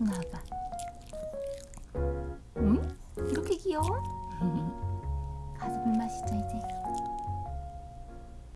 이쪽 나와봐 응? 이렇게 귀여워? 가서 물 마시자 이제